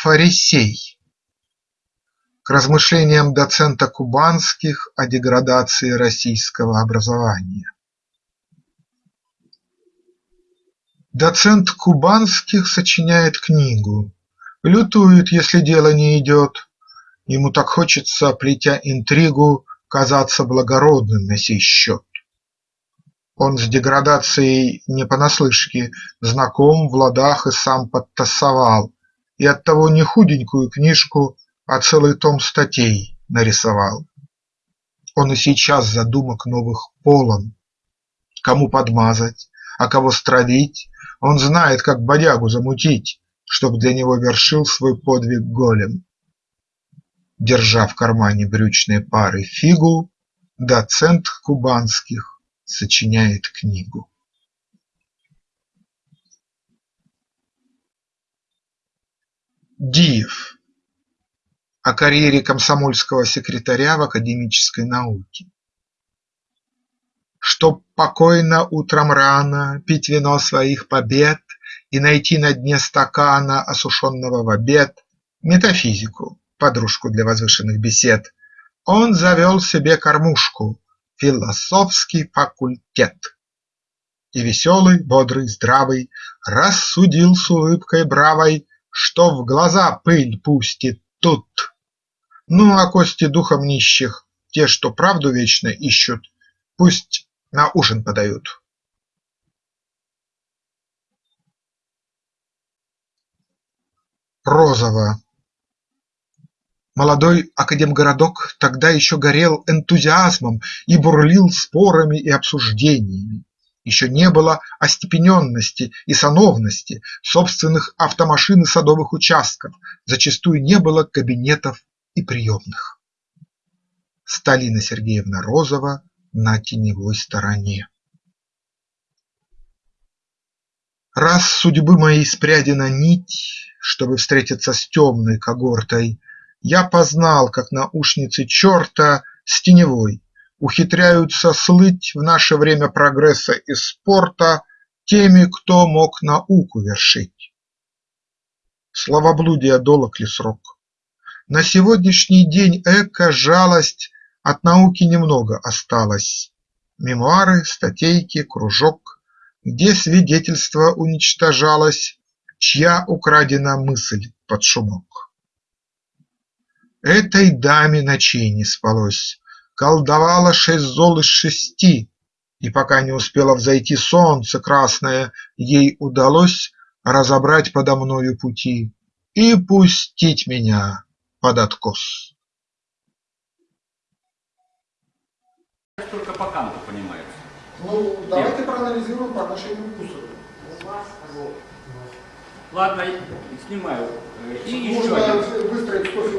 Фарисей К размышлениям доцента Кубанских о деградации российского образования. Доцент Кубанских сочиняет книгу, лютует, если дело не идет. Ему так хочется, плетя интригу, казаться благородным на сей счет. Он с деградацией не понаслышке знаком в ладах и сам подтасовал, И оттого не худенькую книжку, а целый том статей нарисовал. Он и сейчас задумок новых полон. Кому подмазать, а кого стравить, он знает, как бодягу замутить, Чтоб для него вершил свой подвиг голем. Держа в кармане брючной пары фигу, Доцент кубанских сочиняет книгу. Диев О карьере комсомольского секретаря в академической науке Чтоб покойно утром рано пить вино своих побед И найти на дне стакана, осушенного в обед, Метафизику, подружку для возвышенных бесед, Он завел себе кормушку философский факультет. И веселый, бодрый, здравый рассудил с улыбкой бравой, Что в глаза пыль пустит тут. Ну, а кости духом нищих, те, что правду вечно ищут, Пусть на ужин подают. Розово Молодой академгородок тогда еще горел энтузиазмом и бурлил спорами и обсуждениями. Еще не было остепененности и сановности, собственных автомашин и садовых участков, зачастую не было кабинетов и приемных. Сталина Сергеевна Розова на теневой стороне. Раз судьбы моей спрядена нить, Чтобы встретиться с темной когортой, я познал, как наушницы черта с теневой Ухитряются слыть в наше время прогресса и спорта Теми, кто мог науку вершить. Словоблудие долог ли срок? На сегодняшний день эко-жалость От науки немного осталось. Мемуары, статейки, кружок, Где свидетельство уничтожалось, Чья украдена мысль под шумок. Этой даме ночей не спалось, Колдовала шесть зол из шести, И пока не успело взойти солнце красное, Ей удалось разобрать подо мною пути И пустить меня под откос. Только по канту понимается. Ну, давайте проанализируем по отношению к Гусару. Ладно, снимаю. И еще Можно один. выстроить 100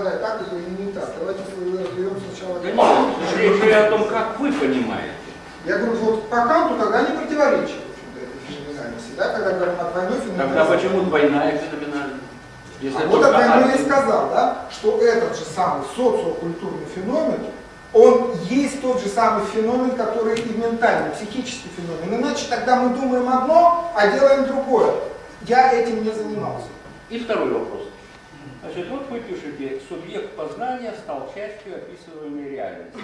задавать так или не так. Давайте разберем сначала. Да нет, речь о том, как вы понимаете. Я говорю, вот по Канту тогда не противоречит феноменальности, да, когда говорим о двойной Тогда феноменальности. почему двойная феноменальность? Если А вот тогда я и сказал, да, что этот же самый социокультурный феномен, он есть тот же самый феномен, который и ментальный, психический феномен. Иначе тогда мы думаем одно, а делаем другое. Я этим не занимался. И второй вопрос. Значит, вот вы пишете, субъект познания стал частью описываемой реальности.